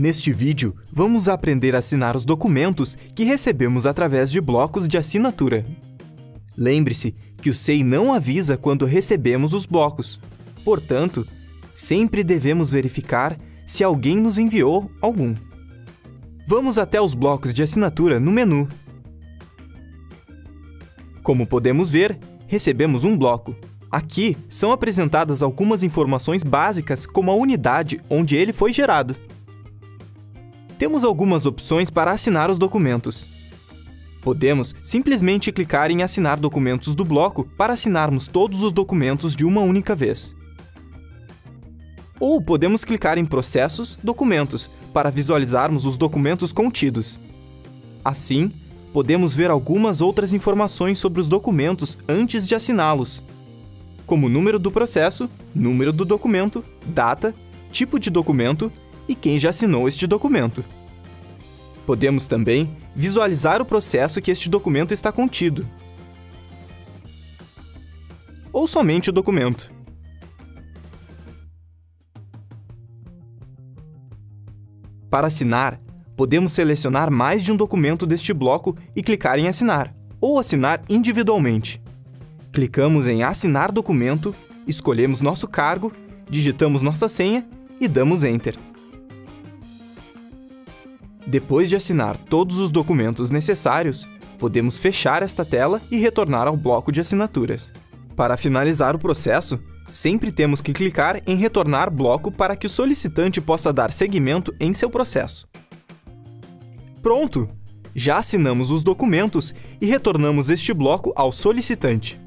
Neste vídeo, vamos aprender a assinar os documentos que recebemos através de blocos de assinatura. Lembre-se que o SEI não avisa quando recebemos os blocos. Portanto, sempre devemos verificar se alguém nos enviou algum. Vamos até os blocos de assinatura no menu. Como podemos ver, recebemos um bloco. Aqui são apresentadas algumas informações básicas como a unidade onde ele foi gerado. Temos algumas opções para assinar os documentos. Podemos simplesmente clicar em Assinar documentos do bloco para assinarmos todos os documentos de uma única vez. Ou podemos clicar em Processos, Documentos, para visualizarmos os documentos contidos. Assim, podemos ver algumas outras informações sobre os documentos antes de assiná-los, como número do processo, número do documento, data, tipo de documento e quem já assinou este documento. Podemos também visualizar o processo que este documento está contido, ou somente o documento. Para assinar, podemos selecionar mais de um documento deste bloco e clicar em Assinar, ou assinar individualmente. Clicamos em Assinar documento, escolhemos nosso cargo, digitamos nossa senha e damos Enter. Depois de assinar todos os documentos necessários, podemos fechar esta tela e retornar ao bloco de assinaturas. Para finalizar o processo, sempre temos que clicar em Retornar bloco para que o solicitante possa dar seguimento em seu processo. Pronto! Já assinamos os documentos e retornamos este bloco ao solicitante.